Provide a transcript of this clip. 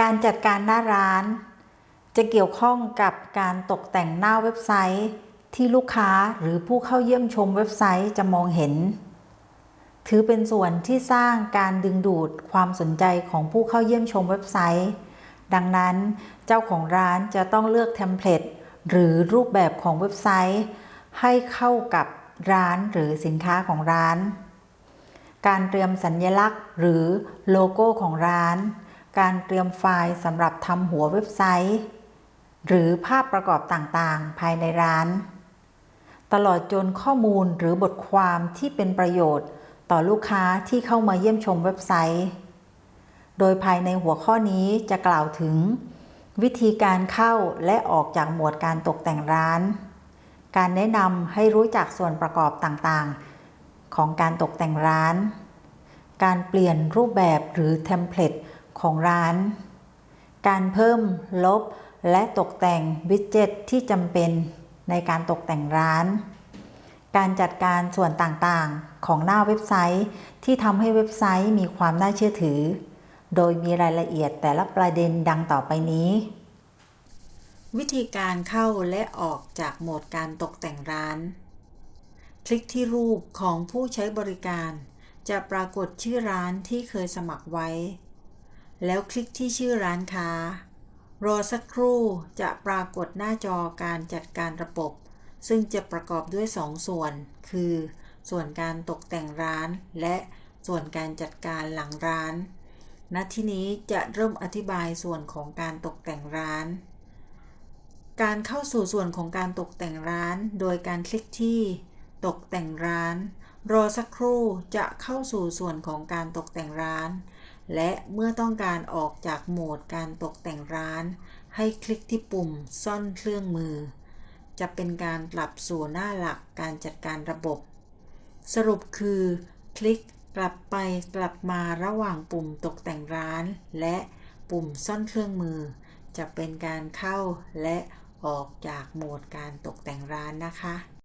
การจัดการหน้าร้าน จะเกี่ยวข้องกับการตกแต่งหน้าเว็บไซต์ ที่ลูกค้าหรือผู้เข้าเยี่ยมชมเว็บไซต์จะมองเห็น ถือเป็นส่วนที่สร้างการดึงดูดความสนใจของผู้เข้าเยี่ยมชมเว็บไซต์ ดังนั้นเจ้าของร้านจะต้องเลือกเทมเพลตหรือรูปแบบของเว็บไซต์ ให้เข้ากับร้านหรือสินค้าของร้าน การเตรียมสัญลักษณ์หรือโลโก้ของร้าน การเตรียมไฟล์สำหรับทำหัวเว็บไซต์ หรือภาพประกอบต่างๆ ภายในร้าน ตลอดจนข้อมูลหรือบทความที่เป็นประโยชน์ต่อลูกค้าที่เข้ามาเยี่ยมชมเว็บไซต์ โดยภายในหัวข้อนี้จะกล่าวถึง วิธีการเข้าและออกจากหมวดการตกแต่งร้าน การแนะนำให้รู้จักส่วนประกอบต่างๆ ของการตกแต่งร้าน การเปลี่ยนรูปแบบหรือ template ของร้าน การเพิ่มลบและตกแต่ง widget ที่จำเป็นในการตกแต่งร้าน การจัดการส่วนต่างๆของหน้าเว็บไซต์ที่ทำให้เว็บไซต์มีความน่าเชื่อถือ โดยมีรายละเอียดแต่ละประเด็นดังต่อไปนี้ วิธีการเข้าและออกจากโหมดการตกแต่งร้าน คลิกที่รูปของผู้ใช้บริการ จะปรากฏชื่อร้านที่เคยสมัครไว้ แล้วคลิกที่ชื่อร้านค้า รอสักครู่จะปรากฏหน้าจอการจัดการระบบ ซึ่งจะประกอบด้วย 2 ส่วน คือ ส่วนการตกแต่งร้าน และส่วนการจัดการหลังร้านณที่นี้จะเริ่มอธิบายส่วนของการตกแต่งร้าน การเข้าสู่ส่วนของการตกแต่งร้าน โดยการคลิกที่ตกแต่งร้าน รอสักครู่จะเข้าสู่ส่วนของการตกแต่งร้าน และเมื่อต้องการออกจากโหมดการตกแต่งร้าน ให้คลิกที่ปุ่มซ่อนเครื่องมือ จะเป็นการกลับสู่หน้าหลักการจัดการระบบ สรุปคือ คลิกกลับไปกลับมาระหว่างปุ่มตกแต่งร้าน และปุ่มซ่อนเครื่องมือ จะเป็นการเข้าและออกจากโหมดการตกแต่งร้านนะคะ